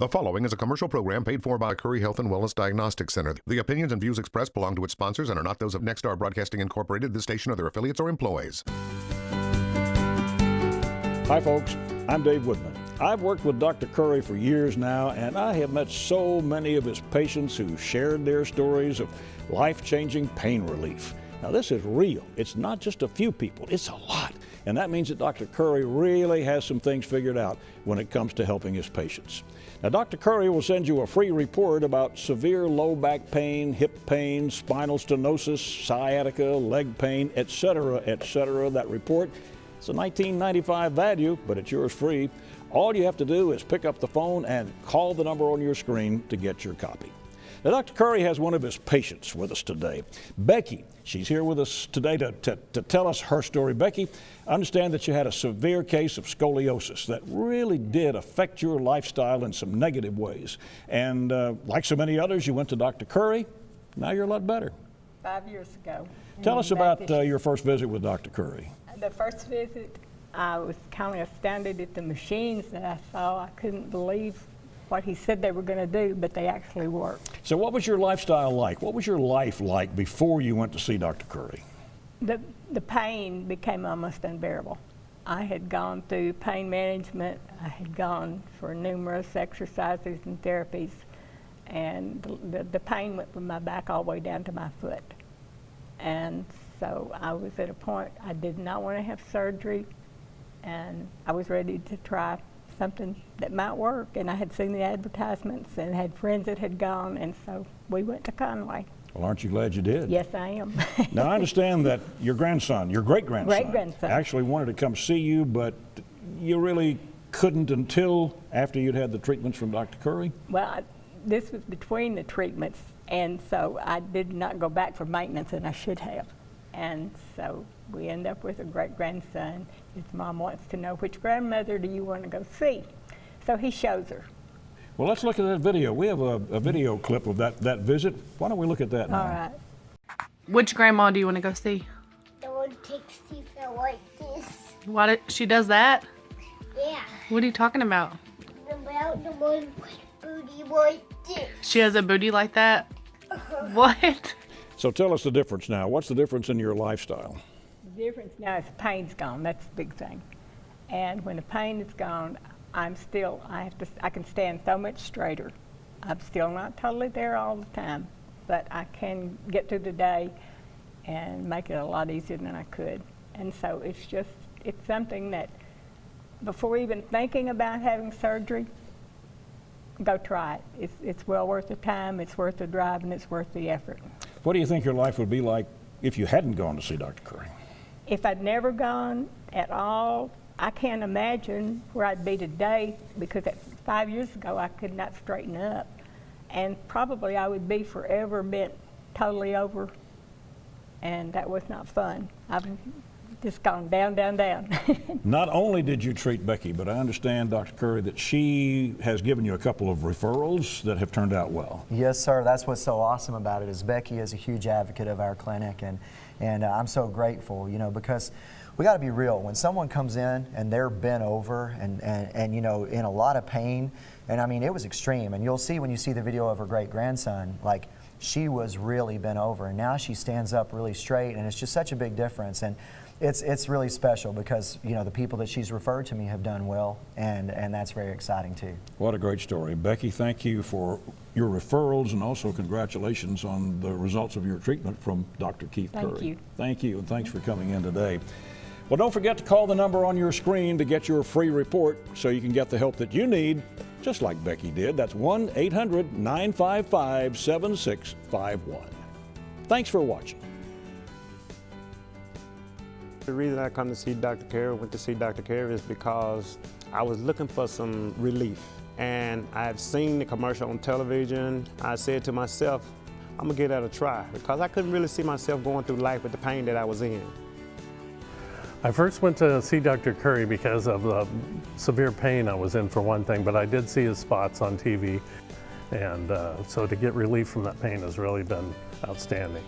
The following is a commercial program paid for by Curry Health and Wellness Diagnostic Center. The opinions and views expressed belong to its sponsors and are not those of Nexstar Broadcasting Incorporated, this station, or their affiliates or employees. Hi, folks. I'm Dave Woodman. I've worked with Dr. Curry for years now, and I have met so many of his patients who shared their stories of life changing pain relief. Now, this is real. It's not just a few people, it's a lot. And that means that Dr. Curry really has some things figured out when it comes to helping his patients. Now, Dr. Curry will send you a free report about severe low back pain, hip pain, spinal stenosis, sciatica, leg pain, etc., etc. That report it's a 1995 value, but it's yours free. All you have to do is pick up the phone and call the number on your screen to get your copy. Now, Dr. Curry has one of his patients with us today, Becky. She's here with us today to, to, to, tell us her story. Becky, I understand that you had a severe case of scoliosis that really did affect your lifestyle in some negative ways. And uh, like so many others, you went to Dr. Curry. Now you're a lot better. Five years ago. Tell us about uh, your first visit with Dr. Curry. The first visit, I was kind of astounded at the machines that I saw. I couldn't believe what he said they were going to do, but they actually worked. So, what was your lifestyle like? What was your life like before you went to see Dr. Curry? The, the pain became almost unbearable. I had gone through pain management, I had gone for numerous exercises and therapies, and the, the, the pain went from my back all the way down to my foot. And so I was at a point I did not want to have surgery, and I was ready to try something that might work. And I had seen the advertisements and had friends that had gone, and so we went to Conway. Well, aren't you glad you did? Yes, I am. now, I understand that your grandson, your great grandson, great grandson, actually wanted to come see you, but you really couldn't until after you'd had the treatments from Dr. Curry? Well, I, this was between the treatments, and so I did not go back for maintenance, and I should have. And so we end up with a great grandson. His mom wants to know which grandmother do you want to go see. So he shows her. Well, let's look at that video. We have a, a video clip of that, that visit. Why don't we look at that now? All right. Which grandma do you want to go see? The one takes teeth like this. What? It, she does that? Yeah. What are you talking about? About the one with booty like this. She has a booty like that? Uh-huh. what? So tell us the difference now. What's the difference in your lifestyle? Difference now is the pain's gone. That's the big thing. And when the pain is gone, I'm still, I have to, I can stand so much straighter. I'm still not totally there all the time, but I can get through the day and make it a lot easier than I could. And so it's just, it's something that before even thinking about having surgery, go try it. It's, it's well worth the time, it's worth the drive, and it's worth the effort. What do you think your life would be like if you hadn't gone to see Dr. Curry? If I'd never gone at all, I can't imagine where I'd be today because five years ago I could not straighten up. And probably I would be forever bent totally over, and that was not fun. I've just gone down, down, down. Not only did you treat Becky, but I understand, Dr. Curry, that she has given you a couple of referrals that have turned out well. Yes, sir. That's what's so awesome about it is Becky is a huge advocate of our clinic, and and uh, I'm so grateful, you know, because we got to be real. When someone comes in and they're bent over and, and, and, you know, in a lot of pain, and I mean, it was extreme. And you'll see when you see the video of her great grandson, like, she was really bent over. And now she stands up really straight, and it's just such a big difference. And it's it's really special because you know the people that she's referred to me have done well, and and that's very exciting too. What a great story, Becky. Thank you for your referrals and also congratulations on the results of your treatment from Dr. Keith Thank Curry. Thank you. Thank you, and thanks for coming in today. Well, don't forget to call the number on your screen to get your free report so you can get the help that you need, just like Becky did. That's 1 800 955 7651. Thanks for watching. The reason I come to see Dr. Curry, went to see Dr. Curry is because I was looking for some relief. And I've seen the commercial on television. I said to myself, I'm gonna give that a try because I couldn't really see myself going through life with the pain that I was in. I first went to see Dr. Curry because of the severe pain I was in for one thing, but I did see his spots on TV. And uh, so to get relief from that pain has really been outstanding.